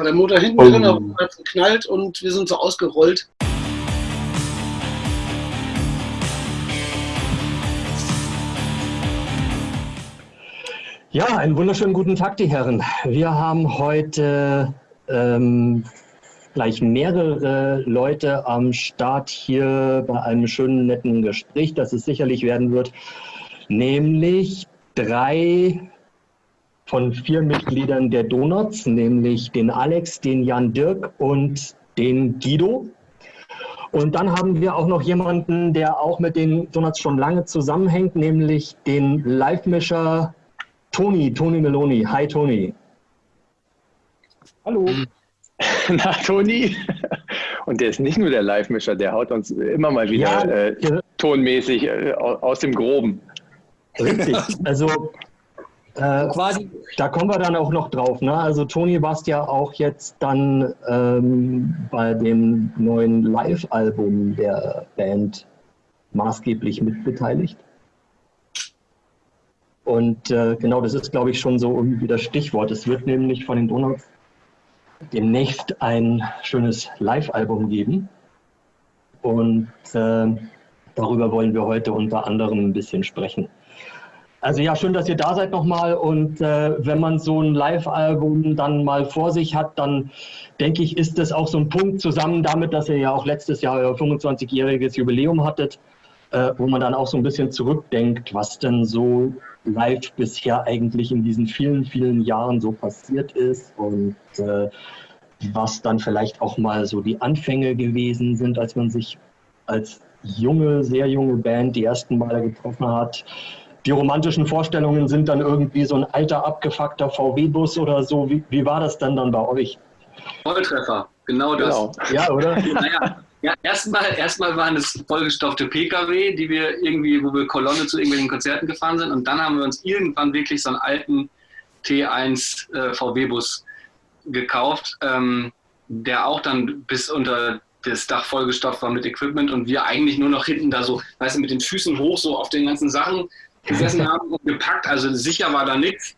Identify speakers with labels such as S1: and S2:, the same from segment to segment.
S1: War der Motor hinten oh. drin, hat geknallt und wir sind so ausgerollt.
S2: Ja, einen wunderschönen guten Tag, die Herren. Wir haben heute ähm, gleich mehrere Leute am Start hier bei einem schönen, netten Gespräch, das es sicherlich werden wird, nämlich drei von vier Mitgliedern der Donuts, nämlich den Alex, den Jan Dirk und den Guido. Und dann haben wir auch noch jemanden, der auch mit den Donuts schon lange zusammenhängt, nämlich den Live-Mischer Toni, Toni Meloni. Hi Toni.
S3: Hallo. Na, Toni. Und der ist nicht nur der Live-Mischer, der haut uns immer mal wieder ja, äh, tonmäßig äh, aus dem Groben.
S2: Richtig. Also äh, quasi, da kommen wir dann auch noch drauf. Ne? Also Toni warst ja auch jetzt dann ähm, bei dem neuen Live-Album der Band maßgeblich mitbeteiligt. Und äh, genau, das ist, glaube ich, schon so irgendwie das Stichwort. Es wird nämlich von den Donuts demnächst ein schönes Live-Album geben. Und äh, darüber wollen wir heute unter anderem ein bisschen sprechen. Also ja, schön, dass ihr da seid nochmal. Und äh, wenn man so ein Live-Album dann mal vor sich hat, dann denke ich, ist das auch so ein Punkt zusammen damit, dass ihr ja auch letztes Jahr euer 25-jähriges Jubiläum hattet, äh, wo man dann auch so ein bisschen zurückdenkt, was denn so live bisher eigentlich in diesen vielen, vielen Jahren so passiert ist und äh, was dann vielleicht auch mal so die Anfänge gewesen sind, als man sich als junge, sehr junge Band die ersten Male getroffen hat. Die romantischen Vorstellungen sind dann irgendwie so ein alter, abgefuckter VW-Bus oder so. Wie, wie war das dann dann bei euch?
S1: Volltreffer, genau das. Genau.
S2: Ja, oder?
S1: naja, ja, erstmal, erstmal waren es vollgestopfte Pkw, die wir irgendwie, wo wir Kolonne zu irgendwelchen Konzerten gefahren sind. Und dann haben wir uns irgendwann wirklich so einen alten T1 äh, VW-Bus gekauft, ähm, der auch dann bis unter das Dach vollgestopft war mit Equipment und wir eigentlich nur noch hinten da so, weißt du, mit den Füßen hoch so auf den ganzen Sachen gesessen haben und gepackt. Also sicher war da nichts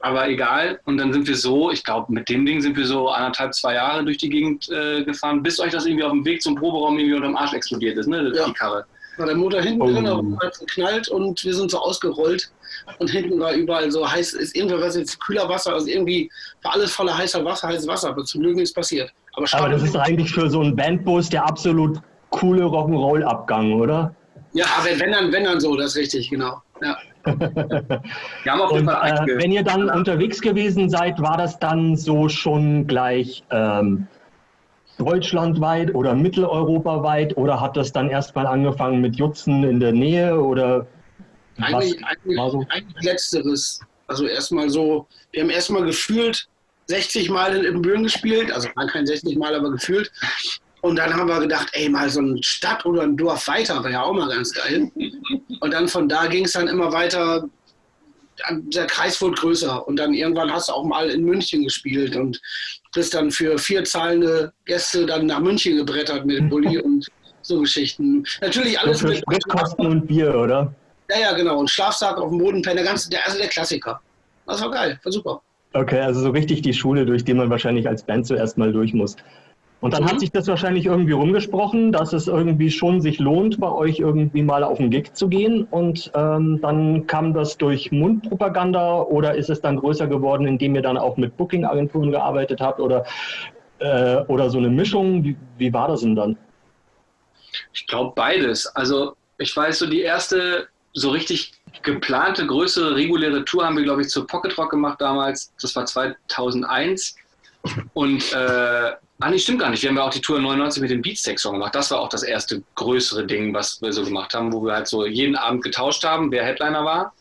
S1: aber egal. Und dann sind wir so, ich glaube, mit dem Ding sind wir so anderthalb, zwei Jahre durch die Gegend äh, gefahren, bis euch das irgendwie auf dem Weg zum Proberaum irgendwie unterm Arsch explodiert ist, ne? Ja. Die Karre. War der Motor hinten oh. drin, hat geknallt und wir sind so ausgerollt. Und hinten war überall so heiß, ist irgendwas jetzt kühler Wasser, also irgendwie war alles voller heißer Wasser, heißes Wasser, aber zum Glück nichts passiert.
S2: Aber, aber das ist eigentlich für so einen Bandbus der absolut coole Rock'n'Roll-Abgang, oder?
S1: Ja, aber wenn dann, wenn dann so, das ist richtig, genau. Ja.
S2: Wir haben jeden Fall äh, wenn ihr dann unterwegs gewesen seid, war das dann so schon gleich ähm, deutschlandweit oder mitteleuropaweit oder hat das dann erstmal angefangen mit Jutzen in der Nähe oder
S1: eigentlich, eigentlich, so? eigentlich letzteres. Also erstmal so, wir haben erstmal gefühlt 60 Mal in Ibbenbüren gespielt, also kein 60 Mal, aber gefühlt. Und dann haben wir gedacht, ey, mal so eine Stadt oder ein Dorf weiter wäre ja auch mal ganz geil. Und dann von da ging es dann immer weiter. Der Kreis wurde größer und dann irgendwann hast du auch mal in München gespielt und bist dann für vier zahlende Gäste dann nach München gebrettert mit dem Bulli und so Geschichten. Natürlich alles
S2: mit Spritkosten und Bier, oder?
S1: Ja, ja, genau. Und Schlafsack auf dem Boden, der ganze, der, also der Klassiker. Das war geil, war super.
S2: Okay, also so richtig die Schule, durch die man wahrscheinlich als Band zuerst mal durch muss. Und dann mhm. hat sich das wahrscheinlich irgendwie rumgesprochen, dass es irgendwie schon sich lohnt, bei euch irgendwie mal auf den Gig zu gehen. Und ähm, dann kam das durch Mundpropaganda oder ist es dann größer geworden, indem ihr dann auch mit Booking-Agenturen gearbeitet habt oder, äh, oder so eine Mischung? Wie, wie war das denn dann?
S1: Ich glaube beides. Also ich weiß, so die erste so richtig geplante größere reguläre Tour haben wir, glaube ich, zur Pocket Rock gemacht damals. Das war 2001. Und äh, Ah, nee, stimmt gar nicht. Wir haben ja auch die Tour 99 mit dem Beatsteak-Song gemacht. Das war auch das erste größere Ding, was wir so gemacht haben, wo wir halt so jeden Abend getauscht haben, wer Headliner war.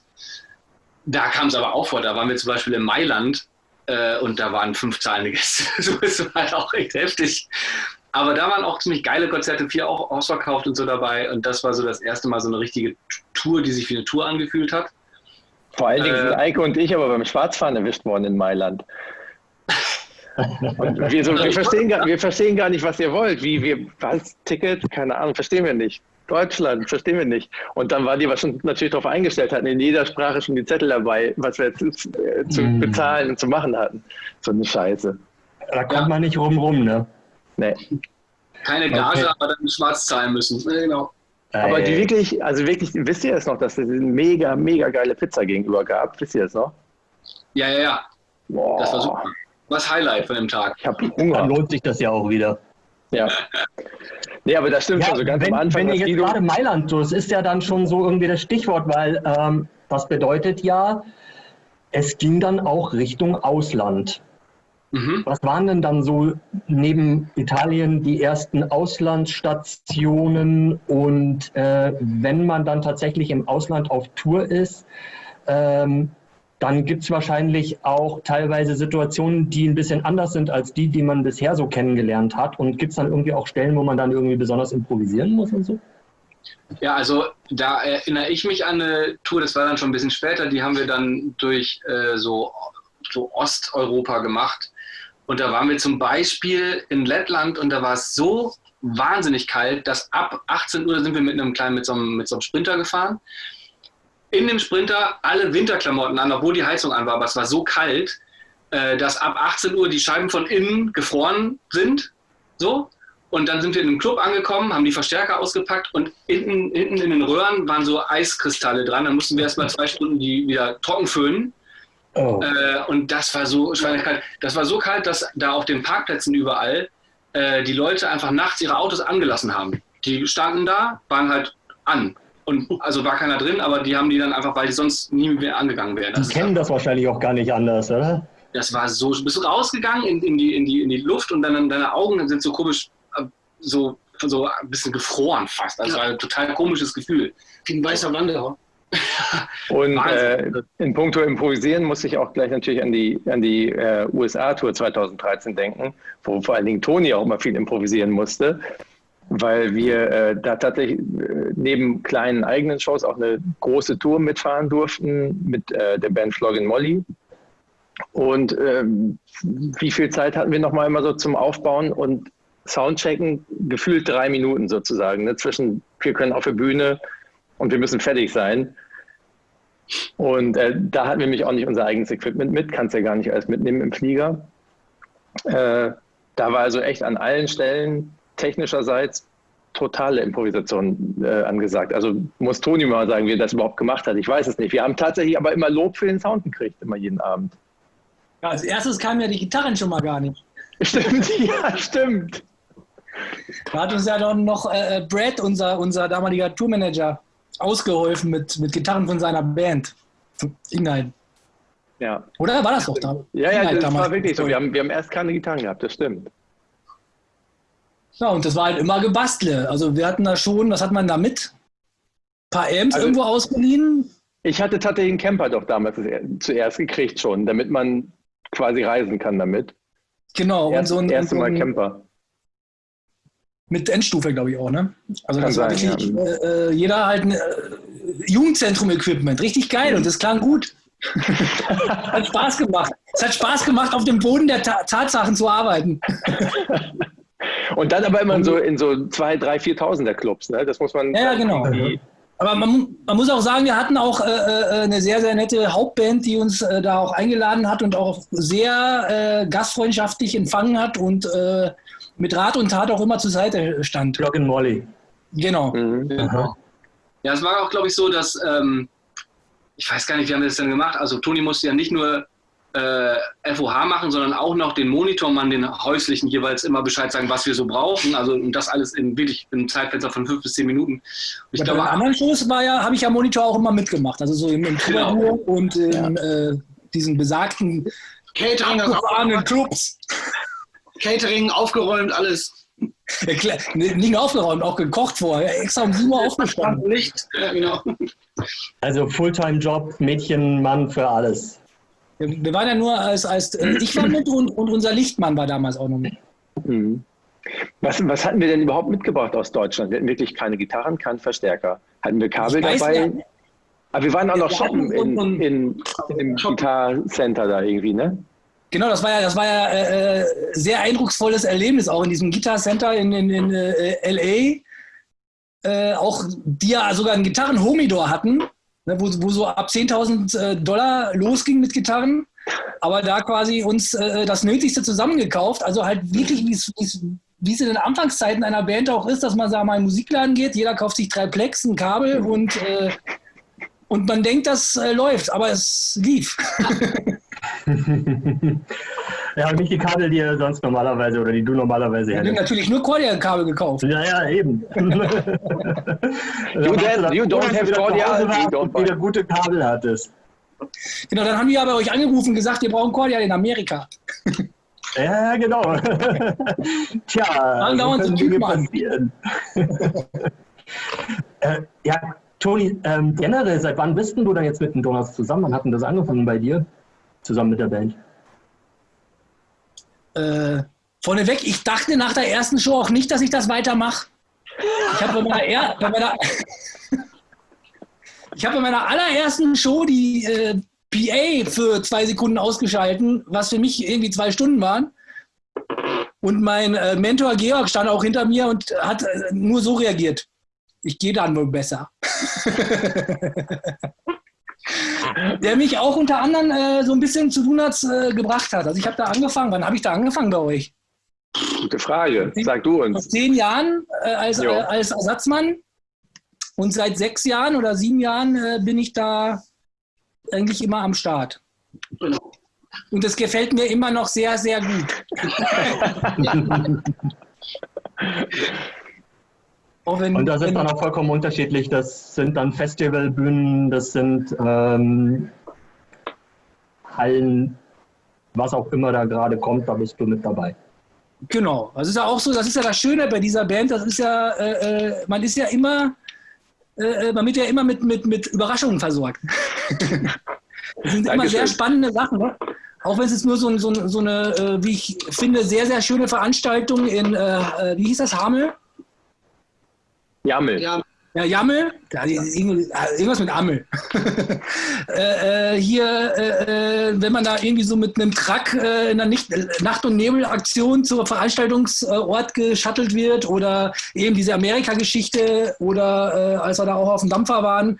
S1: Da kam es aber auch vor. Da waren wir zum Beispiel in Mailand äh, und da waren fünf zahlende Gäste. so ist es halt auch recht heftig. Aber da waren auch ziemlich geile Konzerte, vier auch ausverkauft und so dabei. Und das war so das erste Mal so eine richtige Tour, die sich wie eine Tour angefühlt hat.
S3: Vor allen Dingen äh, sind Eike und ich aber beim Schwarzfahren erwischt worden in Mailand. Wir, so, wir, verstehen gar, wir verstehen gar nicht, was ihr wollt. Wie, wir, was, Ticket? Keine Ahnung, verstehen wir nicht. Deutschland, verstehen wir nicht. Und dann war die, was schon natürlich darauf eingestellt hatten, in jeder Sprache schon die Zettel dabei, was wir jetzt äh, zu mm. bezahlen und zu machen hatten. So eine Scheiße.
S2: Da kommt ja. man nicht rum rum, ne?
S1: Nee. Keine Gage, okay. aber dann schwarz zahlen müssen.
S3: genau. Aber die wirklich, also wirklich, wisst ihr es noch, dass es eine mega, mega geile Pizza gegenüber gab? Wisst ihr es noch?
S1: Ja, ja, ja. Boah. Das war super. Was Highlight von dem Tag.
S2: Ich habe Hunger. Dann lohnt sich das ja auch wieder.
S3: Ja. Nee, aber das stimmt ja, schon so ganz
S2: wenn,
S3: am Anfang.
S2: Wenn ihr jetzt gerade Mailand, das ist ja dann schon so irgendwie das Stichwort, weil ähm, das bedeutet ja, es ging dann auch Richtung Ausland. Mhm. Was waren denn dann so neben Italien die ersten Auslandsstationen? Und äh, wenn man dann tatsächlich im Ausland auf Tour ist, ähm, dann gibt es wahrscheinlich auch teilweise Situationen, die ein bisschen anders sind als die, die man bisher so kennengelernt hat. Und gibt es dann irgendwie auch Stellen, wo man dann irgendwie besonders improvisieren muss und so?
S1: Ja, also da erinnere ich mich an eine Tour, das war dann schon ein bisschen später, die haben wir dann durch äh, so, so Osteuropa gemacht. Und da waren wir zum Beispiel in Lettland und da war es so wahnsinnig kalt, dass ab 18 Uhr sind wir mit einem kleinen, mit so einem, mit so einem Sprinter gefahren. In dem Sprinter alle Winterklamotten an, obwohl die Heizung an war, aber es war so kalt, äh, dass ab 18 Uhr die Scheiben von innen gefroren sind. So. Und dann sind wir in einem Club angekommen, haben die Verstärker ausgepackt und hinten, hinten in den Röhren waren so Eiskristalle dran. Dann mussten wir erstmal zwei Stunden die wieder trocken föhnen. Oh. Äh, und das war so schweinekalt. Das war so kalt, dass da auf den Parkplätzen überall äh, die Leute einfach nachts ihre Autos angelassen haben. Die standen da, waren halt an. Und also war keiner drin, aber die haben die dann einfach, weil die sonst nie mehr angegangen wären.
S2: Die kennen das wahrscheinlich auch gar nicht anders, oder?
S1: Das war so, bist du rausgegangen in, in, die, in, die, in die Luft und dann deine Augen sind so komisch, äh, so, so ein bisschen gefroren fast. Also ja. ein total komisches Gefühl.
S3: Wie ein weißer Wanderer. Und äh, in puncto Improvisieren muss ich auch gleich natürlich an die, an die äh, USA-Tour 2013 denken, wo vor allen Dingen Toni auch immer viel improvisieren musste, weil wir äh, da tatsächlich äh, neben kleinen eigenen Shows auch eine große Tour mitfahren durften mit äh, der Band Floggin Molly. Und ähm, wie viel Zeit hatten wir nochmal immer so zum Aufbauen und Soundchecken? Gefühlt drei Minuten sozusagen. Ne? Zwischen, wir können auf der Bühne und wir müssen fertig sein. Und äh, da hatten wir nämlich auch nicht unser eigenes Equipment mit, kannst ja gar nicht alles mitnehmen im Flieger. Äh, da war also echt an allen Stellen technischerseits totale Improvisation äh, angesagt. Also muss Toni mal sagen, wie er das überhaupt gemacht hat. Ich weiß es nicht. Wir haben tatsächlich aber immer Lob für den Sound gekriegt, immer jeden Abend.
S4: Ja, als erstes kamen ja die Gitarren schon mal gar nicht.
S3: Stimmt, ja, stimmt.
S4: Da hat uns ja dann noch äh, Brad, unser, unser damaliger Tourmanager, ausgeholfen mit, mit Gitarren von seiner Band. Inhalt.
S3: Ja.
S4: Oder war das doch da?
S3: Ja, ja, das damals. war wirklich so. Wir haben, wir haben erst keine Gitarren gehabt, das stimmt.
S4: Ja, und das war halt immer Gebastle. Also wir hatten da schon, was hat man da mit? Ein paar Amps also, irgendwo ausgeliehen?
S3: Ich hatte tatsächlich einen Camper doch damals zuerst gekriegt schon, damit man quasi reisen kann damit.
S4: Genau.
S3: Erst, und so ein, erste Mal Camper.
S4: Mit Endstufe, glaube ich auch, ne? Also das war wirklich, ja. äh, jeder halt ein äh, Jugendzentrum-Equipment, richtig geil und das klang gut. hat Spaß gemacht. Es hat Spaß gemacht, auf dem Boden der Ta Tatsachen zu arbeiten.
S3: und dann aber immer in so, in so zwei, drei, viertausender Clubs, ne? Das muss man.
S4: Ja, genau. Aber man, man, muss auch sagen, wir hatten auch äh, äh, eine sehr, sehr nette Hauptband, die uns äh, da auch eingeladen hat und auch sehr äh, gastfreundschaftlich empfangen hat und äh, mit Rat und Tat auch immer zur Seite stand.
S2: Block Molly.
S4: Genau.
S1: Mhm. Ja, es war auch, glaube ich, so, dass, ähm, ich weiß gar nicht, wie haben wir das denn gemacht? Also Toni musste ja nicht nur äh, FOH machen, sondern auch noch den Monitormann, den häuslichen jeweils immer Bescheid sagen, was wir so brauchen. Also und das alles in wirklich einem Zeitfenster von fünf bis zehn Minuten. Und
S4: ich ja, glaube, bei den anderen Shows war ja, habe ich ja Monitor auch immer mitgemacht. Also so im, im genau. und in ja. äh, diesen besagten
S1: Catering abgefahrenen Clubs. Catering aufgeräumt, alles.
S4: Ja, nicht nur aufgeräumt, auch gekocht vorher. Extra um 7 Uhr aufgestanden.
S1: Licht, ja, genau.
S2: Also Fulltime-Job, Mädchen, Mann für alles.
S4: Wir waren ja nur als, als äh, ich war mit und, und, unser Lichtmann war damals auch noch mit.
S3: Mhm. Was, was hatten wir denn überhaupt mitgebracht aus Deutschland? Wir hatten wirklich keine Gitarren, keinen Verstärker. Hatten wir Kabel weiß, dabei? Ja. Aber wir waren auch noch shoppen in, in, in, in dem Center da irgendwie, ne?
S4: Genau, das war ja, das war ja äh, äh, sehr eindrucksvolles Erlebnis auch in diesem Guitar Center in, in, in äh, LA. Äh, auch die ja sogar einen Gitarren-Homidor hatten, ne, wo, wo so ab 10.000 äh, Dollar losging mit Gitarren. aber da quasi uns äh, das Nötigste zusammengekauft. Also halt wirklich, wie es in den Anfangszeiten einer Band auch ist, dass man sagen, mal in den Musikladen geht, jeder kauft sich drei Plex, ein Kabel und, äh, und man denkt, das äh, läuft, aber es lief.
S2: ja, und nicht die Kabel, die er sonst normalerweise oder die du normalerweise
S4: hättest. Ich habe natürlich nur Cordia-Kabel gekauft.
S2: Ja, ja, eben. you,
S3: don't, you don't have Cordia,
S2: you wieder gute Kabel hattest.
S4: Genau, dann haben die ja bei euch angerufen und gesagt, wir brauchen Cordia in Amerika.
S2: Ja, genau. Tja,
S4: dann so Dinge passieren.
S2: äh, ja, Toni, ähm, generell, seit wann bist du da jetzt mit den Donuts zusammen? Wann hat denn das angefangen bei dir? Zusammen mit der Band?
S4: Äh, vorneweg, ich dachte nach der ersten Show auch nicht, dass ich das weitermache. Ich habe bei meiner, bei habe bei meiner allerersten Show die äh, PA für zwei Sekunden ausgeschalten, was für mich irgendwie zwei Stunden waren. Und mein äh, Mentor Georg stand auch hinter mir und hat äh, nur so reagiert. Ich gehe dann wohl besser. Der mich auch unter anderem äh, so ein bisschen zu Donuts äh, gebracht hat. Also ich habe da angefangen. Wann habe ich da angefangen bei euch?
S3: Gute Frage. Sag du uns.
S4: Vor zehn Jahren äh, als, äh, als Ersatzmann. Und seit sechs Jahren oder sieben Jahren äh, bin ich da eigentlich immer am Start. Genau. Und das gefällt mir immer noch sehr, sehr gut.
S2: wenn, und das ist dann auch vollkommen unterschiedlich. Das sind dann Festivalbühnen, das sind ähm, Hallen, was auch immer da gerade kommt, da bist du mit dabei.
S4: Genau, das ist ja auch so, das ist ja das Schöne bei dieser Band, das ist ja, äh, äh man ist ja immer äh, äh, man wird ja immer mit, mit, mit Überraschungen versorgt. das sind immer sehr spannende Sachen. Ne? Auch wenn es jetzt nur so, so, so eine, äh, wie ich finde, sehr, sehr schöne Veranstaltung in, äh wie hieß das, Hamel?
S3: Jammel. Ja,
S4: ja, Jammel, irgendwas mit Ammel. äh, äh, hier, äh, äh, wenn man da irgendwie so mit einem Truck äh, in der Nicht Nacht- und Nebelaktion zur Veranstaltungsort geschattelt wird oder eben diese Amerika-Geschichte oder äh, als wir da auch auf dem Dampfer waren,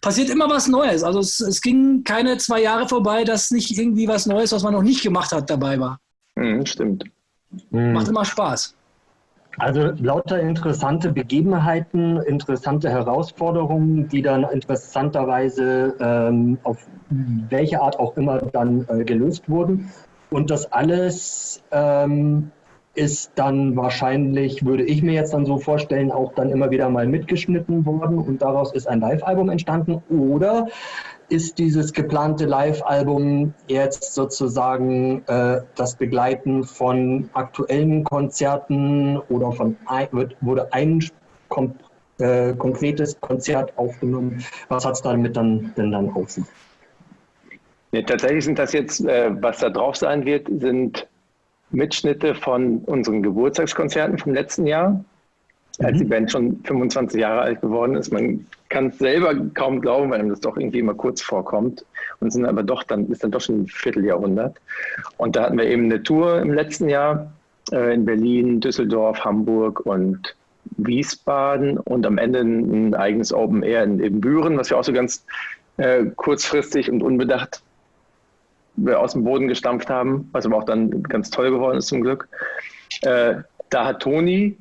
S4: passiert immer was Neues. Also es, es, ging keine zwei Jahre vorbei, dass nicht irgendwie was Neues, was man noch nicht gemacht hat, dabei war.
S3: Mhm, stimmt.
S4: Macht immer Spaß.
S2: Also lauter interessante Begebenheiten, interessante Herausforderungen, die dann interessanterweise ähm, auf welche Art auch immer dann äh, gelöst wurden. Und das alles ähm, ist dann wahrscheinlich, würde ich mir jetzt dann so vorstellen, auch dann immer wieder mal mitgeschnitten worden und daraus ist ein Live-Album entstanden. Oder ist dieses geplante Live-Album jetzt sozusagen äh, das Begleiten von aktuellen Konzerten oder von wird, wurde ein kom äh, konkretes Konzert aufgenommen? Was hat es damit dann denn dann auf sich?
S3: Nee, tatsächlich sind das jetzt, äh, was da drauf sein wird, sind Mitschnitte von unseren Geburtstagskonzerten vom letzten Jahr als die mhm. Band schon 25 Jahre alt geworden ist. Man kann es selber kaum glauben, weil einem das doch irgendwie immer kurz vorkommt. Und sind aber doch dann, ist dann doch schon ein Vierteljahrhundert. Und da hatten wir eben eine Tour im letzten Jahr äh, in Berlin, Düsseldorf, Hamburg und Wiesbaden und am Ende ein, eigenes Open Air in Ebenbüren, was wir auch so ganz äh, kurzfristig und unbedacht aus dem Boden gestampft haben, was aber auch dann ganz toll geworden ist zum Glück. Äh, da hat Toni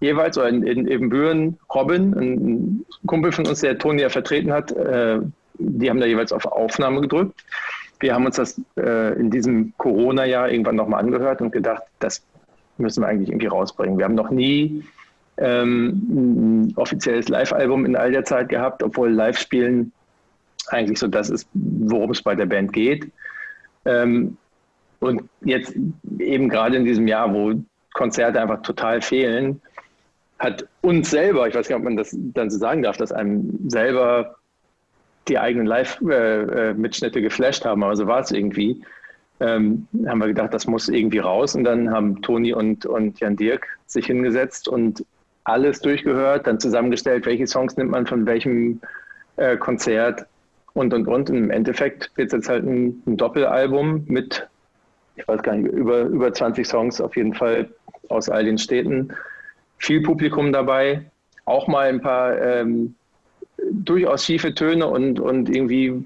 S3: jeweils, oder in, in Ebenbüren, Robin, ein Kumpel von uns, der Toni ja vertreten hat, äh, die haben da jeweils auf Aufnahme gedrückt. Wir haben uns das äh, in diesem Corona-Jahr irgendwann nochmal angehört und gedacht, das müssen wir eigentlich irgendwie rausbringen. Wir haben noch nie ähm, ein offizielles Live-Album in all der Zeit gehabt, obwohl Live-Spielen eigentlich so das ist, worum es bei der Band geht. Ähm, und jetzt eben gerade in diesem Jahr, wo Konzerte einfach total fehlen, hat uns selber, ich weiß nicht, ob man das dann so sagen darf, dass einem selber die eigenen Live-Mitschnitte geflasht haben, aber so war es irgendwie. Ähm, haben wir gedacht, das muss irgendwie raus. Und dann haben Toni und, und Jan Dirk sich hingesetzt und alles durchgehört, dann zusammengestellt, welche Songs nimmt man von welchem äh, Konzert und und und. Im Endeffekt wird es jetzt halt ein, ein, Doppelalbum mit, ich weiß gar nicht, über, über 20 Songs auf jeden Fall aus all den Städten viel Publikum dabei, auch mal ein paar ähm, durchaus schiefe Töne und, und irgendwie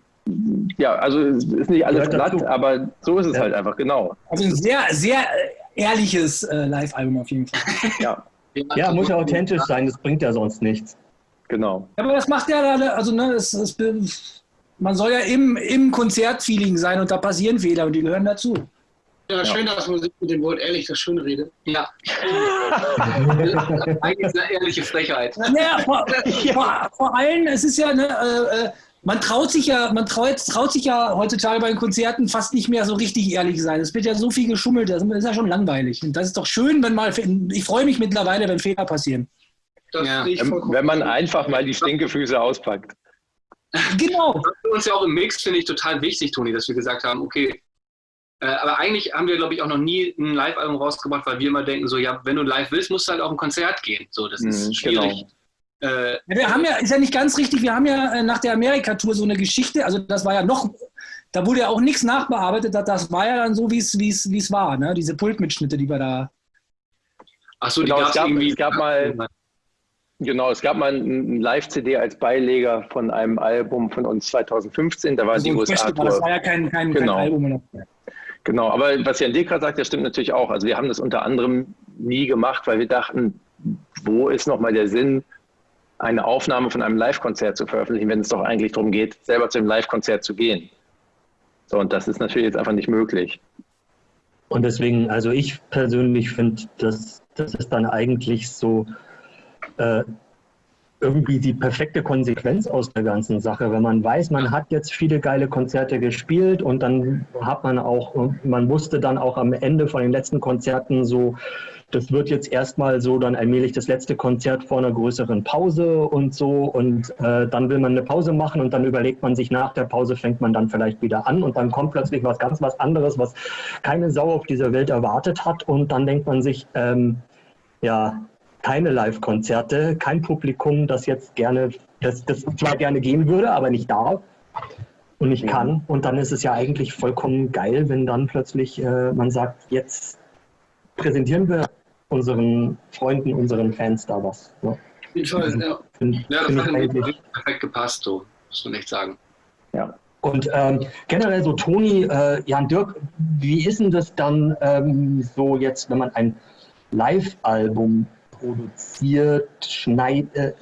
S3: ja, also es ist nicht alles glatt, aber so ist es ja. halt einfach, genau.
S4: Also ein sehr, sehr ehrliches äh, Live-Album auf jeden Fall.
S2: ja. ja, muss ja authentisch sein, das bringt ja sonst nichts.
S3: Genau.
S4: Aber das macht ja, also ne, es, es, man soll ja im, im Konzertfeeling sein und da passieren Fehler und die gehören dazu.
S5: Ja, schön, dass man sich mit dem Wort ehrlich das schön redet.
S1: Ja. Eigentlich eine ehrliche Frechheit.
S4: Naja, vor, vor, vor allem, es ist ja, ne, äh, äh, man traut sich ja, man traut, traut sich ja heutzutage bei den Konzerten fast nicht mehr so richtig ehrlich sein. Es wird ja so viel geschummelt, das ist ja schon langweilig. Und das ist doch schön, wenn mal, ich freue mich mittlerweile, wenn Fehler passieren.
S3: Ja. Wenn man einfach mal die Stinkefüße auspackt.
S1: Genau. Das ist für uns ja auch im Mix, finde ich, total wichtig, Toni, dass wir gesagt haben, okay, äh, aber eigentlich haben wir, glaube ich, auch noch nie ein Live-Album rausgebracht, weil wir immer denken, so, ja, wenn du live willst, musst du halt auch ein Konzert gehen. So, das ist mhm, schwierig.
S4: Genau. Äh, wir haben ja, ist ja nicht ganz richtig, wir haben ja äh, nach der Amerika-Tour so eine Geschichte, also das war ja noch, da wurde ja auch nichts nachbearbeitet, das war ja dann so, wie es war, ne? diese Pultmitschnitte, die wir da.
S3: Achso, die genau, es gab, irgendwie. Es gab mal, Genau, es gab mal ein Live-CD als Beileger von einem Album von uns 2015, da war also die USA-Tour.
S4: Das war ja kein, kein,
S3: genau.
S4: kein
S3: Album. Genau, aber was Jan Dekra sagt, das stimmt natürlich auch. Also wir haben das unter anderem nie gemacht, weil wir dachten, wo ist nochmal der Sinn, eine Aufnahme von einem Live-Konzert zu veröffentlichen, wenn es doch eigentlich darum geht, selber zu einem Live-Konzert zu gehen. So, und das ist natürlich jetzt einfach nicht möglich.
S2: Und deswegen, also ich persönlich finde, dass das ist dann eigentlich so, äh, irgendwie die perfekte Konsequenz aus der ganzen Sache. Wenn man weiß, man hat jetzt viele geile Konzerte gespielt und dann hat man auch, man wusste dann auch am Ende von den letzten Konzerten so, das wird jetzt erstmal so dann allmählich das letzte Konzert vor einer größeren Pause und so und äh, dann will man eine Pause machen und dann überlegt man sich nach der Pause fängt man dann vielleicht wieder an und dann kommt plötzlich was ganz was anderes, was keine Sau auf dieser Welt erwartet hat und dann denkt man sich, ähm, ja, keine Live-Konzerte, kein Publikum, das jetzt gerne, das, das zwar gerne gehen würde, aber nicht darf und nicht kann. Und dann ist es ja eigentlich vollkommen geil, wenn dann plötzlich äh, man sagt, jetzt präsentieren wir unseren Freunden, unseren Fans da was.
S1: Ne? Auf jeden Fall, ja. Find, ja, das hat perfekt gepasst, so muss man echt sagen.
S2: Ja. Und ähm, generell so, Toni, äh, Jan Dirk, wie ist denn das dann ähm, so jetzt, wenn man ein Live-Album produziert, Schneid, äh,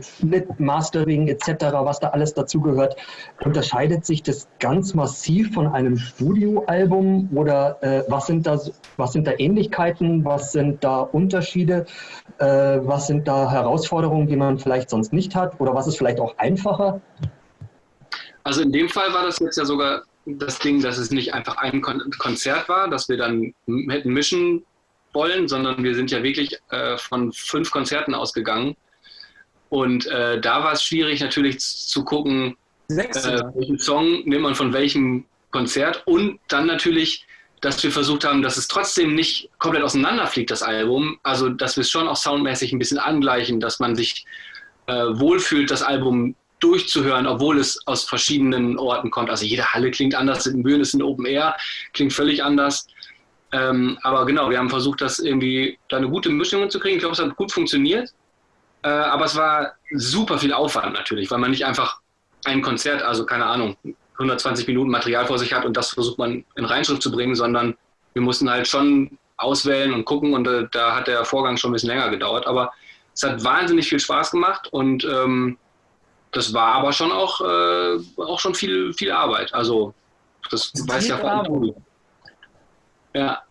S2: Schnitt, Mastering etc., was da alles dazugehört. Unterscheidet sich das ganz massiv von einem Studioalbum oder äh, was, sind da, was sind da Ähnlichkeiten, was sind da Unterschiede, äh, was sind da Herausforderungen, die man vielleicht sonst nicht hat oder was ist vielleicht auch einfacher?
S1: Also in dem Fall war das jetzt ja sogar das Ding, dass es nicht einfach ein Konzert war, dass wir dann hätten mischen wollen, sondern wir sind ja wirklich äh, von fünf Konzerten ausgegangen. Und äh, da war es schwierig natürlich zu gucken, äh, welchen Song nimmt man von welchem Konzert und dann natürlich, dass wir versucht haben, dass es trotzdem nicht komplett auseinanderfliegt, das Album. Also, dass wir es schon auch soundmäßig ein bisschen angleichen, dass man sich äh, wohlfühlt, das Album durchzuhören, obwohl es aus verschiedenen Orten kommt. Also jede Halle klingt anders, in Bühnen ist ein Open Air, klingt völlig anders. Ähm, aber genau, wir haben versucht, das irgendwie da eine gute Mischung zu kriegen. Ich glaube, es hat gut funktioniert. Äh, aber es war super viel Aufwand natürlich, weil man nicht einfach ein Konzert, also keine Ahnung, 120 Minuten Material vor sich hat und das versucht man in Reinschrift zu bringen, sondern wir mussten halt schon auswählen und gucken und äh, da hat der Vorgang schon ein bisschen länger gedauert. Aber es hat wahnsinnig viel Spaß gemacht und ähm, das war aber schon auch, äh, auch schon viel, viel Arbeit. Also das, das weiß ja vor allem
S4: ja.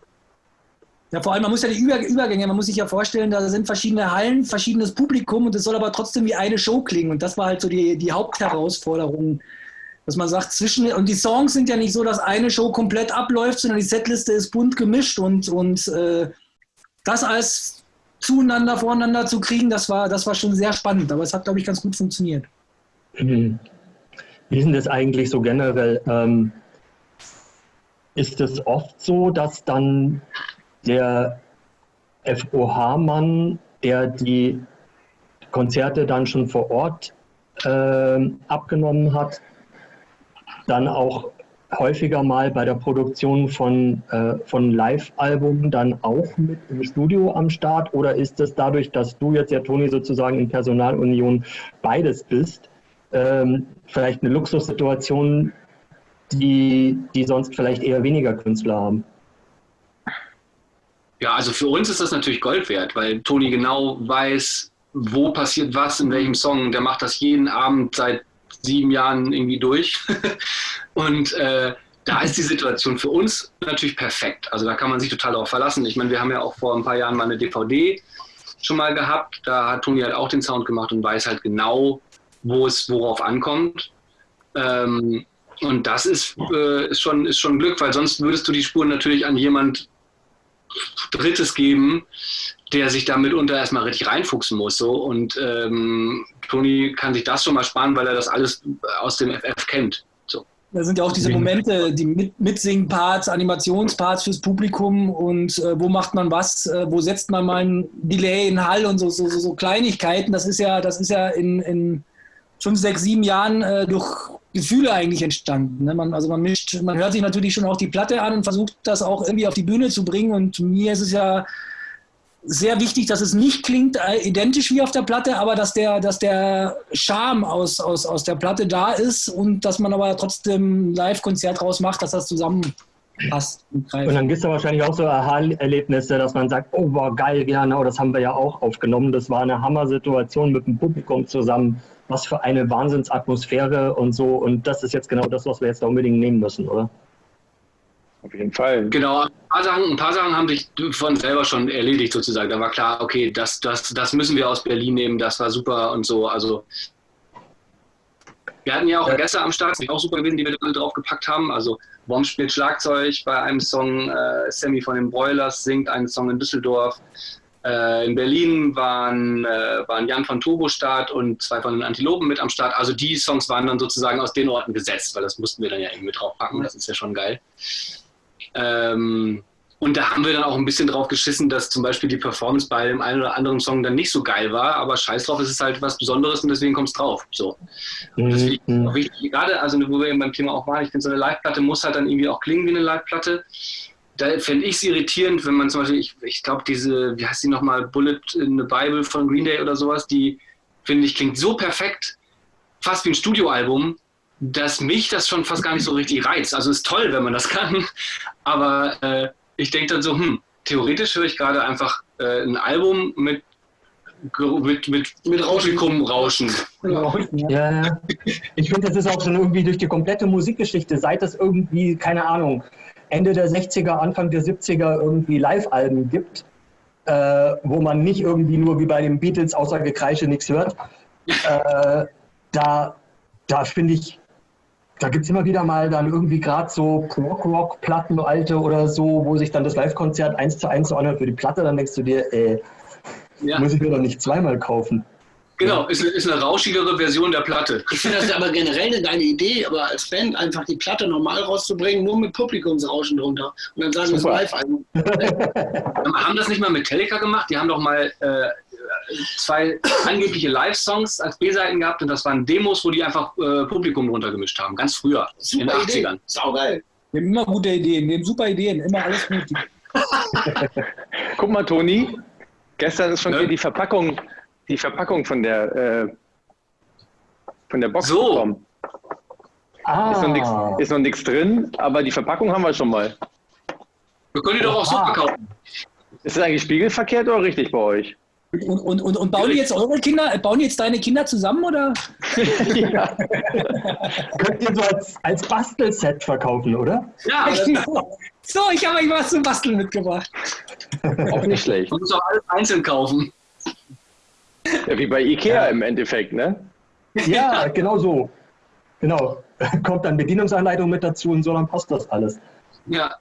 S4: Ja, vor allem, man muss ja die Übergänge, man muss sich ja vorstellen, da sind verschiedene Hallen, verschiedenes Publikum und es soll aber trotzdem wie eine Show klingen. Und das war halt so die, die Hauptherausforderung, dass man sagt, zwischen, und die Songs sind ja nicht so, dass eine Show komplett abläuft, sondern die Setliste ist bunt gemischt und, und äh, das als zueinander, voreinander zu kriegen, das war, das war schon sehr spannend. Aber es hat, glaube ich, ganz gut funktioniert.
S2: Mhm. Wie ist denn das eigentlich so generell? Ähm ist es oft so, dass dann der FOH-Mann, der die Konzerte dann schon vor Ort äh, abgenommen hat, dann auch häufiger mal bei der Produktion von, äh, von Live-Alben dann auch mit im Studio am Start? Oder ist es dadurch, dass du jetzt ja, Toni, sozusagen in Personalunion beides bist, ähm, vielleicht eine Luxussituation, die, die sonst vielleicht eher weniger Künstler haben.
S1: Ja, also für uns ist das natürlich Gold wert, weil Toni genau weiß, wo passiert was, in welchem Song. Der macht das jeden Abend seit sieben Jahren irgendwie durch. Und äh, da ist die Situation für uns natürlich perfekt. Also da kann man sich total darauf verlassen. Ich meine, wir haben ja auch vor ein paar Jahren mal eine DVD schon mal gehabt. Da hat Toni halt auch den Sound gemacht und weiß halt genau, wo es worauf ankommt. Ähm, und das ist, äh, ist, schon, ist schon Glück, weil sonst würdest du die Spuren natürlich an jemand Drittes geben, der sich da mitunter erstmal richtig reinfuchsen muss. So. Und ähm, Toni kann sich das schon mal sparen, weil er das alles aus dem FF kennt. So.
S4: Da sind ja auch diese Momente, die Mit Mitsingen-Parts, Animationsparts fürs Publikum und äh, wo macht man was, äh, wo setzt man mal ein Delay in Hall und so, so, so, so Kleinigkeiten. Das ist ja, das ist ja in, in fünf, sechs, sieben Jahren äh, durch Gefühle eigentlich entstanden. Ne? Man, also man mischt, man hört sich natürlich schon auch die Platte an und versucht das auch irgendwie auf die Bühne zu bringen. Und mir ist es ja sehr wichtig, dass es nicht klingt äh, identisch wie auf der Platte, aber dass der, dass der Charme aus, aus, aus der Platte da ist und dass man aber trotzdem ein Live-Konzert draus macht, dass das zusammenpasst.
S2: Und, und dann gibt es ja wahrscheinlich auch so Aha-Erlebnisse, dass man sagt, oh, war geil, genau, das haben wir ja auch aufgenommen. Das war eine Hammer-Situation mit dem Publikum zusammen was für eine Wahnsinnsatmosphäre und so. Und das ist jetzt genau das, was wir jetzt da unbedingt nehmen müssen, oder?
S3: Auf jeden Fall.
S1: Genau, ein paar, Sachen, ein paar Sachen haben sich von selber schon erledigt sozusagen. Da war klar, okay, das, das, das müssen wir aus Berlin nehmen, das war super und so. Also wir hatten ja auch ja. Gäste am Start, die auch super gewesen, die wir alle draufgepackt haben. Also Wom spielt Schlagzeug bei einem Song, äh, Sammy von den Broilers singt einen Song in Düsseldorf. Äh, in Berlin waren, äh, waren Jan von Turbostart und zwei von den Antilopen mit am Start. Also die Songs waren dann sozusagen aus den Orten gesetzt, weil das mussten wir dann ja irgendwie mit draufpacken. Das ist ja schon geil. Ähm, und da haben wir dann auch ein bisschen drauf geschissen, dass zum Beispiel die Performance bei dem einen oder anderen Song dann nicht so geil war, aber scheiß drauf, es ist halt was Besonderes und deswegen kommt es drauf. So. Und das finde ich mhm. auch wichtig, gerade, also wo wir eben beim Thema auch waren, ich finde, so eine Live-Platte muss halt dann irgendwie auch klingen wie eine Live-Platte da fände ich es irritierend, wenn man zum Beispiel, ich, ich glaube, diese, wie heißt die nochmal, Bullet in the Bible von Green Day oder sowas, die, finde ich, klingt so perfekt, fast wie ein Studioalbum, dass mich das schon fast gar nicht so richtig reizt. Also ist toll, wenn man das kann, aber äh, ich denke dann so, hm, theoretisch höre ich gerade einfach äh, ein Album mit mit, mit, mit Publikum rauschen.
S2: Ja, ja. Ich finde, das ist auch schon irgendwie durch die komplette Musikgeschichte, seit das irgendwie, keine Ahnung, Ende der 60er, Anfang der 70er irgendwie Live-Alben gibt, äh, wo man nicht irgendwie nur wie bei den Beatles außer Gekreische nichts hört. Äh, da da finde ich, da gibt es immer wieder mal dann irgendwie gerade so Rock-Rock-Platten, alte oder so, wo sich dann das Live-Konzert eins zu eins so anhört für die Platte, dann denkst du dir, ey, ja. muss ich mir doch nicht zweimal kaufen.
S1: Genau, ist, ist eine rauschigere Version der Platte.
S5: Ich finde das aber generell eine geile Idee, aber als Band einfach die Platte normal rauszubringen, nur mit Publikumsrauschen drunter. Und dann sagen wir es live ein.
S1: haben das nicht mal Metallica gemacht? Die haben doch mal äh, zwei angebliche Live-Songs als B-Seiten gehabt und das waren Demos, wo die einfach äh, Publikum runtergemischt haben. Ganz früher,
S5: super in den 80ern. Saugeil.
S4: Wir haben immer gute Ideen, wir haben super Ideen, immer alles gut.
S3: Guck mal, Toni, gestern ist schon ne? hier die Verpackung die Verpackung von der, äh, von der Box
S1: so. bekommen.
S3: Ah. Ist noch nichts drin, aber die Verpackung haben wir schon mal.
S1: Wir können die doch auch so verkaufen.
S3: Ist das eigentlich spiegelverkehrt oder richtig bei euch?
S4: Und, und, und, und bauen die jetzt eure Kinder, äh, bauen jetzt deine Kinder zusammen oder? ja.
S2: Könnt ihr so als, als Bastelset verkaufen, oder?
S4: Ja. So, ich habe euch was zum Basteln mitgebracht.
S3: Auch nicht schlecht.
S1: Man muss auch alles einzeln kaufen.
S3: Ja, wie bei Ikea ja. im Endeffekt, ne?
S2: Ja, genau so. Genau. Kommt dann Bedienungsanleitung mit dazu und so, dann passt das alles.
S1: Ja.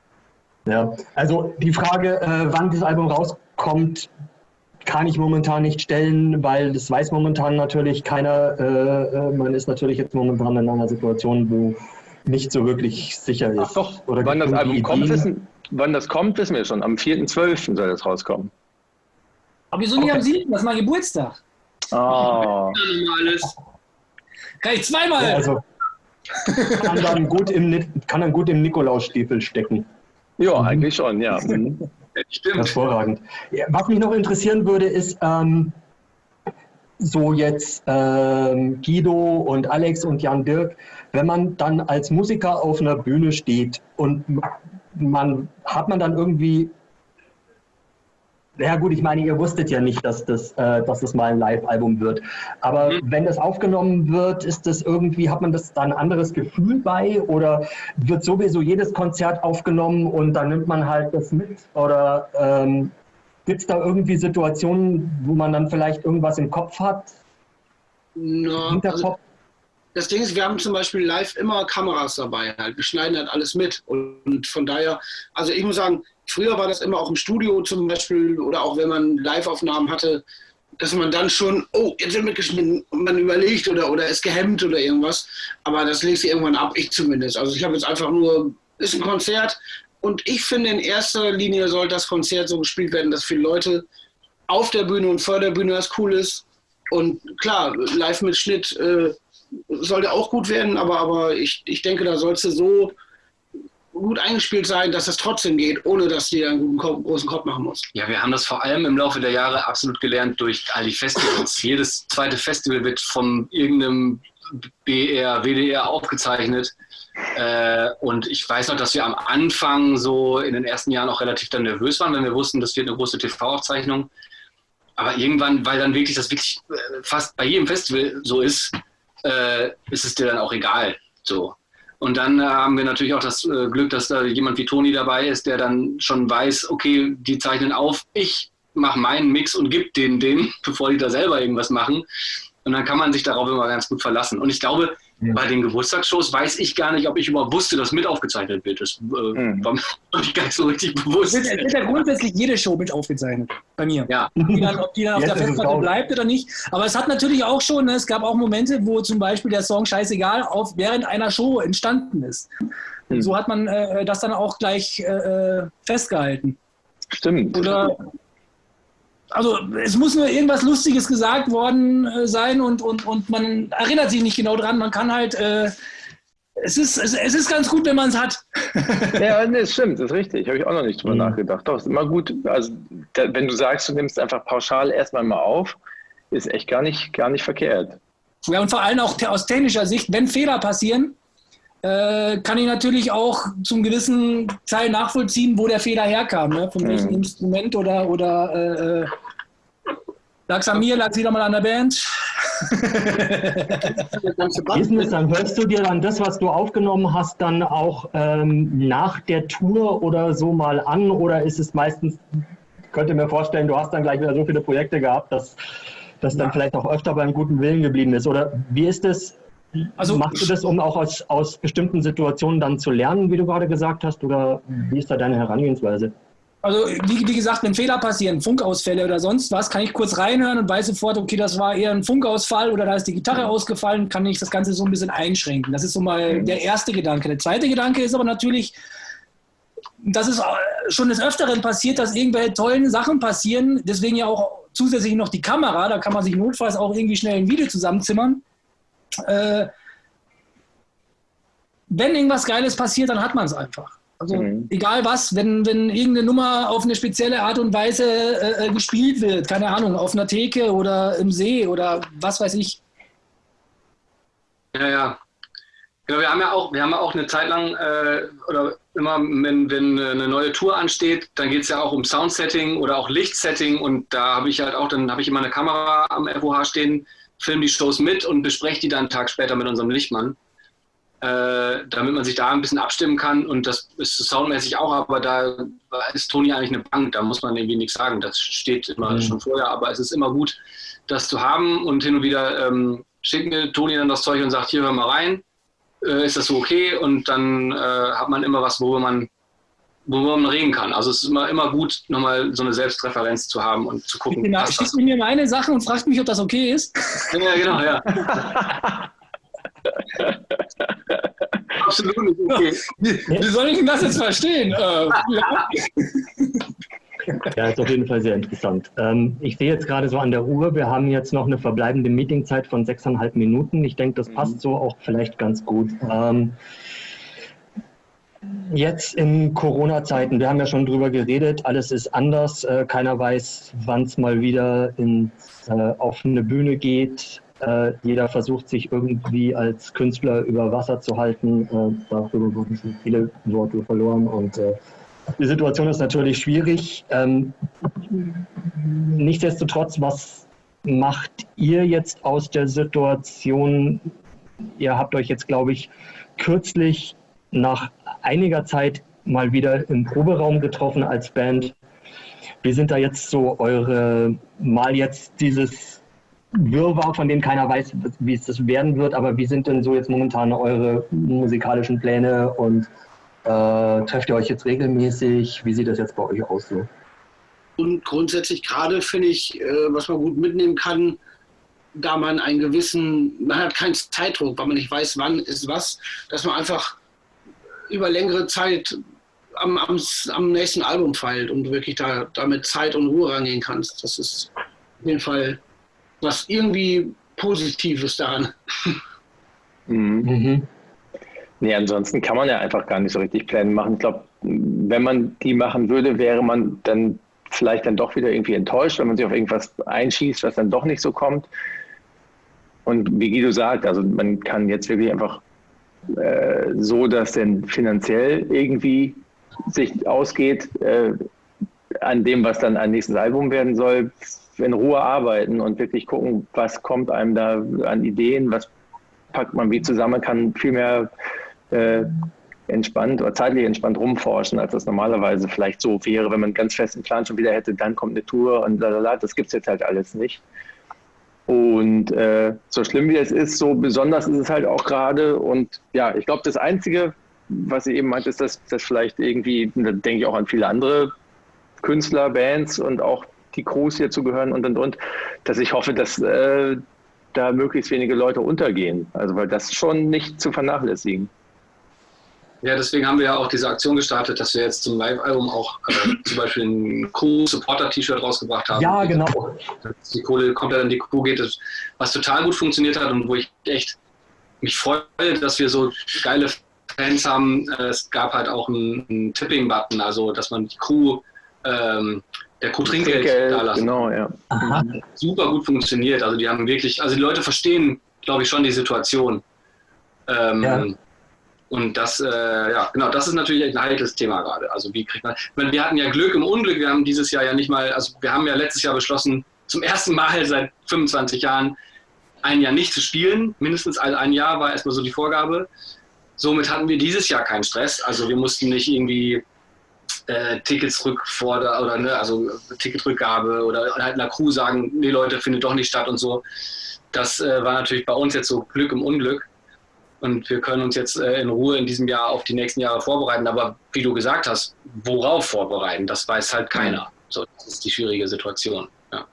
S2: Ja, also die Frage, äh, wann das Album rauskommt, kann ich momentan nicht stellen, weil das weiß momentan natürlich keiner. Äh, äh man ist natürlich jetzt momentan in einer Situation, wo nicht so wirklich sicher ist. Ach
S3: doch, Oder wann das Album kommt, wissen, wann das kommt, wissen wir schon. Am 4.12. soll das rauskommen.
S4: Aber wieso nicht okay. am 7.? Das ist mein Geburtstag.
S3: Oh.
S4: Kann ich zweimal. Ja, also,
S2: kann, dann gut im, kann dann gut im Nikolausstiefel stecken.
S3: Ja, mhm. eigentlich schon, ja. Mhm.
S2: Stimmt. Hervorragend. Was mich noch interessieren würde, ist, ähm, so jetzt ähm, Guido und Alex und Jan Dirk, wenn man dann als Musiker auf einer Bühne steht und man hat man dann irgendwie ja gut, ich meine, ihr wusstet ja nicht, dass das, äh, dass das mal ein Live-Album wird. Aber mhm. wenn das aufgenommen wird, ist das irgendwie, hat man das da ein anderes Gefühl bei oder wird sowieso jedes Konzert aufgenommen und dann nimmt man halt das mit? Oder ähm, gibt es da irgendwie Situationen, wo man dann vielleicht irgendwas im Kopf hat?
S5: No, also das Ding ist, wir haben zum Beispiel live immer Kameras dabei. Halt. Wir schneiden halt alles mit. Und von daher, also ich muss sagen, Früher war das immer auch im Studio zum Beispiel oder auch wenn man Live-Aufnahmen hatte, dass man dann schon, oh, jetzt wird mitgeschnitten und man überlegt oder, oder ist gehemmt oder irgendwas. Aber das legt sich irgendwann ab, ich zumindest. Also ich habe jetzt einfach nur, ist ein Konzert und ich finde in erster Linie soll das Konzert so gespielt werden, dass viele Leute auf der Bühne und vor der Bühne das cool ist. Und klar, live mit Schnitt äh, sollte auch gut werden, aber, aber ich, ich denke, da sollst du so gut eingespielt sein, dass es trotzdem geht, ohne dass die einen guten großen Kopf machen muss.
S1: Ja, wir haben das vor allem im Laufe der Jahre absolut gelernt durch all die Festivals. Jedes zweite Festival wird von irgendeinem BR, WDR aufgezeichnet. Äh, und ich weiß noch, dass wir am Anfang so in den ersten Jahren auch relativ dann nervös waren, wenn wir wussten, das wird eine große TV-Aufzeichnung. Aber irgendwann, weil dann wirklich das wirklich äh, fast bei jedem Festival so ist, äh, ist es dir dann auch egal. So. Und dann äh, haben wir natürlich auch das äh, Glück, dass da jemand wie Toni dabei ist, der dann schon weiß, okay, die zeichnen auf, ich mache meinen Mix und gebe denen den, bevor die da selber irgendwas machen. Und dann kann man sich darauf immer ganz gut verlassen. Und ich glaube, Bei den Geburtstagsshows weiß ich gar nicht, ob ich überhaupt wusste, dass mit aufgezeichnet wird. Das äh, mhm. war mir gar nicht so richtig bewusst.
S4: Es wird, ja grundsätzlich jede Show mit aufgezeichnet. Bei mir. Ja. Ob die dann, ob die dann auf der Festplatte bleibt oder nicht. Aber es hat natürlich auch schon, ne, es gab auch Momente, wo zum Beispiel der Song Scheißegal auf, während einer Show entstanden ist. Mhm. so hat man äh, das dann auch gleich äh, äh festgehalten.
S3: Stimmt.
S4: Oder also es muss nur irgendwas Lustiges gesagt worden äh, sein und, und, und man erinnert sich nicht genau dran. Man kann halt, äh, es, ist, es, es ist ganz gut, wenn man es hat.
S3: ja, nee, das stimmt, das ist richtig. Habe ich auch noch nicht drüber mhm. nachgedacht. Doch, ist immer gut, also da, wenn du sagst, du nimmst einfach pauschal erstmal mal auf, ist echt gar nicht, gar nicht verkehrt.
S4: Ja, und vor allem auch aus technischer Sicht, wenn Fehler passieren, äh, kann ich natürlich auch zum gewissen Teil nachvollziehen, wo der Fehler herkam, ne? von welchem mhm. Instrument oder, oder äh, äh lag es an mir, lag es wieder mal an der Band.
S2: Business, dann hörst du dir dann das, was du aufgenommen hast, dann auch ähm, nach der Tour oder so mal an oder ist es meistens, ich könnte mir vorstellen, du hast dann gleich wieder so viele Projekte gehabt, dass das dann ja. vielleicht auch öfter beim guten Willen geblieben ist oder wie ist es also, Machst du das, um auch aus, aus bestimmten Situationen dann zu lernen, wie du gerade gesagt hast, oder wie ist da deine Herangehensweise?
S4: Also wie, wie, gesagt, wenn Fehler passieren, Funkausfälle oder sonst was, kann ich kurz reinhören und weiß sofort, okay, das war eher ein Funkausfall oder da ist die Gitarre ausgefallen, kann ich das Ganze so ein bisschen einschränken. Das ist so mal der erste Gedanke. Der zweite Gedanke ist aber natürlich, dass es schon des Öfteren passiert, dass irgendwelche tollen Sachen passieren, deswegen ja auch zusätzlich noch die Kamera, da kann man sich notfalls auch irgendwie schnell ein Video zusammenzimmern äh, wenn irgendwas Geiles passiert, dann hat man es einfach. Also mhm. egal was, wenn, wenn irgendeine Nummer auf eine spezielle Art und Weise äh, äh gespielt wird, keine Ahnung, auf einer Theke oder im See oder was weiß ich.
S1: Ja, ja. Genau, wir haben ja auch, wir haben ja auch eine Zeit lang, äh, oder immer, wenn, wenn eine neue Tour ansteht, dann geht es ja auch um Soundsetting oder auch Lichtsetting und da habe ich halt auch, dann habe ich immer eine Kamera am FOH stehen, filme die Shows mit und bespreche die dann einen Tag später mit unserem Lichtmann, äh, damit man sich da ein bisschen abstimmen kann. Und das ist soundmäßig auch, aber da ist Toni eigentlich eine Bank, da muss man irgendwie nichts sagen. Das steht immer mhm. schon vorher, aber es ist immer gut, das zu haben. Und hin und wieder ähm, schickt mir Toni dann das Zeug und sagt, hier hör mal rein, äh, ist das so okay? Und dann äh, hat man immer was, worüber man worüber man reden kann. Also es ist immer, immer gut, nochmal so eine Selbstreferenz zu haben und zu gucken.
S4: Genau, schießt mir meine Sachen und fragt mich, ob das okay ist.
S1: Ja, genau, ja.
S4: Absolut nicht okay. Wie, soll ich denn das jetzt verstehen? Äh,
S2: ja. ist auf jeden Fall sehr interessant. Ähm, ich sehe jetzt gerade so an der Uhr, wir haben jetzt noch eine verbleibende Meetingzeit von sechseinhalb Minuten. Ich denke, das passt mhm. so auch vielleicht ganz gut. Jetzt in Corona-Zeiten, wir haben ja schon drüber geredet, alles ist anders. Äh, keiner weiß, wann es mal wieder ins, äh, auf eine Bühne geht. Äh, jeder versucht sich irgendwie als Künstler über Wasser zu halten. Äh, darüber wurden schon viele Worte verloren und äh, die Situation ist natürlich schwierig. Ähm, nichtsdestotrotz, was macht ihr jetzt aus der Situation? Ihr habt euch jetzt, glaube ich, kürzlich nach einiger Zeit mal wieder im Proberaum getroffen als Band. Wie sind da jetzt so eure, mal jetzt dieses Wirrwarr, von dem keiner weiß, wie es das werden wird, aber wie sind denn so jetzt momentan eure musikalischen Pläne und äh, trefft ihr euch jetzt regelmäßig? Wie sieht das jetzt bei euch aus so?
S5: Und grundsätzlich gerade finde ich, äh, was man gut mitnehmen kann, da man einen gewissen, man hat keinen Zeitdruck, weil man nicht weiß, wann ist was, dass man einfach über längere Zeit am, am, am nächsten Album feilt und wirklich da damit Zeit und Ruhe rangehen kannst. Das ist auf jeden Fall was irgendwie Positives daran.
S3: Mhm. mhm. Nee, ansonsten kann man ja einfach gar nicht so richtig Pläne machen. Ich glaube, wenn man die machen würde, wäre man dann vielleicht dann doch wieder irgendwie enttäuscht, wenn man sich auf irgendwas einschießt, was dann doch nicht so kommt. Und wie Guido sagt, also man kann jetzt wirklich einfach äh, so, dass denn finanziell irgendwie sich ausgeht äh, an dem, was dann ein nächstes Album werden soll, in Ruhe arbeiten und wirklich gucken, was kommt einem da an Ideen, was packt man wie zusammen, kann viel mehr äh, entspannt oder zeitlich entspannt rumforschen, als das normalerweise vielleicht so wäre, wenn man einen ganz festen Plan schon wieder hätte, dann kommt eine Tour und lalala, das gibt es jetzt halt alles nicht. Und äh, so schlimm wie es ist, so besonders ist es halt auch gerade. Und ja, ich glaube, das Einzige, was sie eben meint, ist, dass das vielleicht irgendwie, da denke ich auch an viele andere Künstler, Bands und auch die Crews hier zugehören und und und, dass ich hoffe, dass äh, da möglichst wenige Leute untergehen. Also weil das schon nicht zu vernachlässigen.
S1: Ja, deswegen haben wir ja auch diese Aktion gestartet, dass wir jetzt zum Live-Album auch äh, zum Beispiel ein Crew-Supporter-T-Shirt rausgebracht haben.
S2: Ja, genau.
S1: Dass die Kohle komplett an die Crew geht, was total gut funktioniert hat und wo ich echt mich freue, dass wir so geile Fans haben. Es gab halt auch einen, einen Tipping-Button, also dass man die Crew, ähm, der Crew Trinkgeld, Trinkgeld da lassen.
S3: Genau, ja.
S1: Aha. Super gut funktioniert. Also die haben wirklich, also die Leute verstehen, glaube ich, schon die Situation. Ähm, ja. Und das, äh, ja, genau, das ist natürlich ein heikles Thema gerade. Also wie kriegt man, ich meine, wir hatten ja Glück im Unglück, wir haben dieses Jahr ja nicht mal, also wir haben ja letztes Jahr beschlossen, zum ersten Mal seit 25 Jahren ein Jahr nicht zu spielen. Mindestens ein Jahr war erstmal so die Vorgabe. Somit hatten wir dieses Jahr keinen Stress. Also wir mussten nicht irgendwie äh, Tickets rückfordern oder ne, also Ticketrückgabe oder halt einer Crew sagen, nee Leute, findet doch nicht statt und so. Das äh, war natürlich bei uns jetzt so Glück im Unglück. Und wir können uns jetzt äh, in Ruhe in diesem Jahr auf die nächsten Jahre vorbereiten. Aber wie du gesagt hast, worauf vorbereiten, das weiß halt keiner. So, das ist die schwierige Situation. Ja.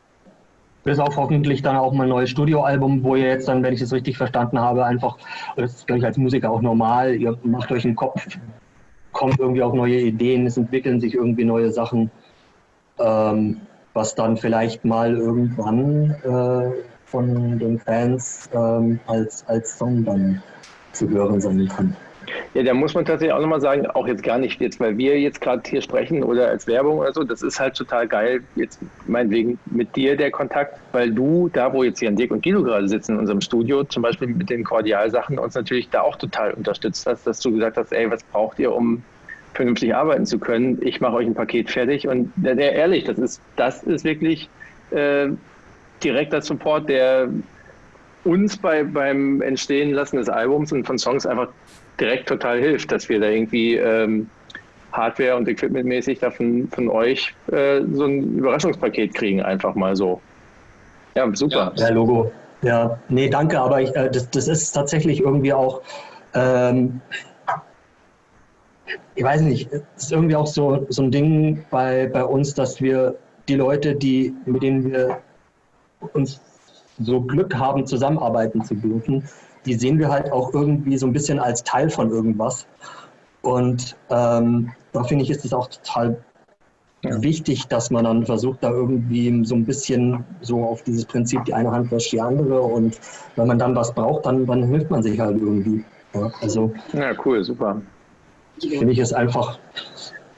S2: Bis auf hoffentlich dann auch mal ein neues Studioalbum, wo ihr jetzt dann, wenn ich es richtig verstanden habe, einfach, das ist glaube ich als Musiker auch normal, ihr macht euch einen Kopf, kommt irgendwie auf neue Ideen, es entwickeln sich irgendwie neue Sachen, ähm, was dann vielleicht mal irgendwann äh, von den Fans ähm, als, als Song dann zu hören sein kann.
S3: Ja, da muss man tatsächlich auch nochmal sagen, auch jetzt gar nicht jetzt, weil wir jetzt gerade hier sprechen oder als Werbung oder so, das ist halt total geil, jetzt meinetwegen mit dir der Kontakt, weil du, da wo jetzt hier Dirk und Guido gerade sitzen in unserem Studio, zum Beispiel mit den Kordialsachen, uns natürlich da auch total unterstützt hast, dass du gesagt hast, ey, was braucht ihr, um vernünftig arbeiten zu können? Ich mache euch ein Paket fertig und der ehrlich, das ist, das ist wirklich äh, direkter Support, der uns bei, beim Entstehen lassen des Albums und von Songs einfach direkt total hilft, dass wir da irgendwie ähm, Hardware- und Equipmentmäßig davon von euch äh, so ein Überraschungspaket kriegen, einfach mal so.
S2: Ja, super. Ja, Logo. Ja, nee, danke, aber ich, äh, das, das ist tatsächlich irgendwie auch, ähm, ich weiß nicht, es ist irgendwie auch so, so ein Ding bei, bei uns, dass wir die Leute, die, mit denen wir uns so Glück haben, zusammenarbeiten zu dürfen, die sehen wir halt auch irgendwie so ein bisschen als Teil von irgendwas. Und ähm, da finde ich, ist es auch total ja. wichtig, dass man dann versucht, da irgendwie so ein bisschen so auf dieses Prinzip, die eine Hand wäscht die andere. Und wenn man dann was braucht, dann, dann hilft man sich halt irgendwie. Ja, also,
S3: ja cool, super.
S2: finde ich es einfach,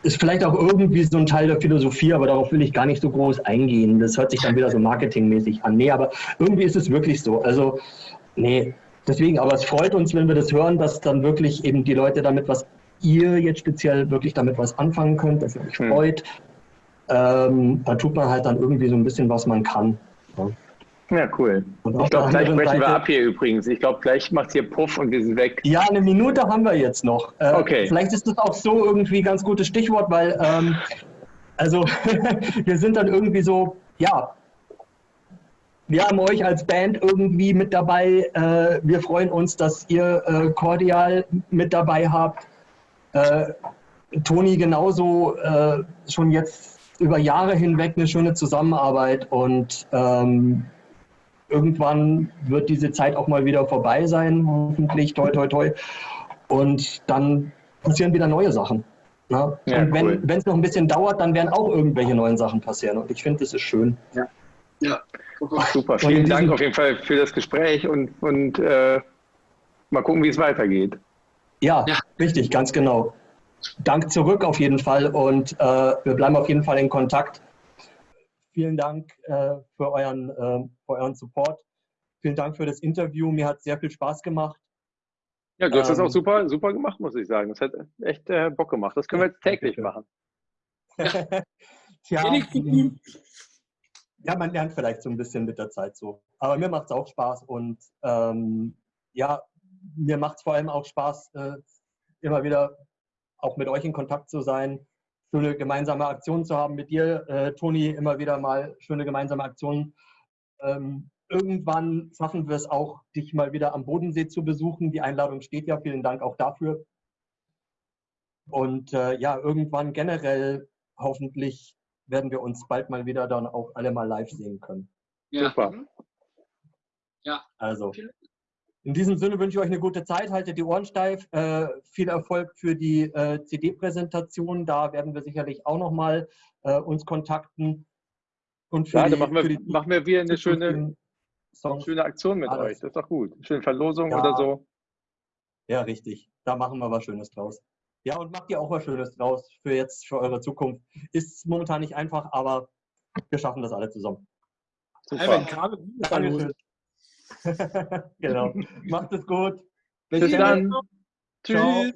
S2: ist vielleicht auch irgendwie so ein Teil der Philosophie, aber darauf will ich gar nicht so groß eingehen. Das hört sich dann wieder so marketingmäßig an. Nee, aber irgendwie ist es wirklich so. Also, nee, deswegen, aber es freut uns, wenn wir das hören, dass dann wirklich eben die Leute damit was, ihr jetzt speziell wirklich damit was anfangen könnt, dass ihr euch hm. freut. Ähm, da tut man halt dann irgendwie so ein bisschen, was man kann.
S3: Ja. Ja, cool. ich glaube, gleich brechen Seite, wir ab hier übrigens. Ich glaube, gleich macht hier Puff und wir sind weg.
S2: Ja, eine Minute haben wir jetzt noch.
S3: Äh, okay.
S2: Vielleicht ist das auch so irgendwie ein ganz gutes Stichwort, weil, ähm, also, wir sind dann irgendwie so, ja, wir haben euch als Band irgendwie mit dabei. Äh, wir freuen uns, dass ihr äh, Cordial mit dabei habt. Äh, Toni genauso äh, schon jetzt über Jahre hinweg eine schöne Zusammenarbeit und ähm, irgendwann wird diese Zeit auch mal wieder vorbei sein, hoffentlich, toi, toi, toi. Und dann passieren wieder neue Sachen. Ne? Ja, und wenn cool. es noch ein bisschen dauert, dann werden auch irgendwelche neuen Sachen passieren. Und ich finde, das ist schön.
S3: Ja. ja. Super, vielen Dank auf jeden Fall für das Gespräch und, und äh, mal gucken, wie es weitergeht.
S2: Ja, ja, richtig, ganz genau. Dank zurück auf jeden Fall und äh, wir bleiben auf jeden Fall in Kontakt vielen Dank äh, für, euren, äh, für euren Support. Vielen Dank für das Interview. Mir hat sehr viel Spaß gemacht.
S3: Ja, du hast ähm, das auch ähm, super, super gemacht, muss ich sagen. Das hat echt äh, Bock gemacht. Das können wir jetzt täglich machen.
S2: Tja, ja, man lernt vielleicht so ein bisschen mit der Zeit so. Aber mir macht es auch Spaß und ähm, ja, mir macht es vor allem auch Spaß, äh, immer wieder auch mit euch in Kontakt zu sein, schöne gemeinsame Aktionen zu haben mit dir, äh, Toni, immer wieder mal schöne gemeinsame Aktionen. Ähm, irgendwann schaffen wir es auch, dich mal wieder am Bodensee zu besuchen. Die Einladung steht ja. Vielen Dank auch dafür. Und äh, ja, irgendwann generell hoffentlich werden wir uns bald mal wieder dann auch alle mal live sehen können.
S3: Ja. Super.
S2: Ja. Also. In diesem Sinne wünsche ich euch eine gute Zeit, haltet die Ohren steif, äh, viel Erfolg für die äh, CD-Präsentation, da werden wir sicherlich auch nochmal äh, uns kontakten.
S3: Und für ja, die, machen wir, die, machen wir wieder eine schöne, schöne Aktion mit alles. euch, das ist doch gut. Schöne Verlosung ja. oder so.
S2: Ja, richtig, da machen wir was Schönes draus. Ja, und macht ihr auch was Schönes draus für jetzt, für eure Zukunft. Ist momentan nicht einfach, aber wir schaffen das alle zusammen.
S4: Super. Dankeschön.
S2: genau. Macht es gut.
S3: Bis, Bis dann. Tschüss. Ciao.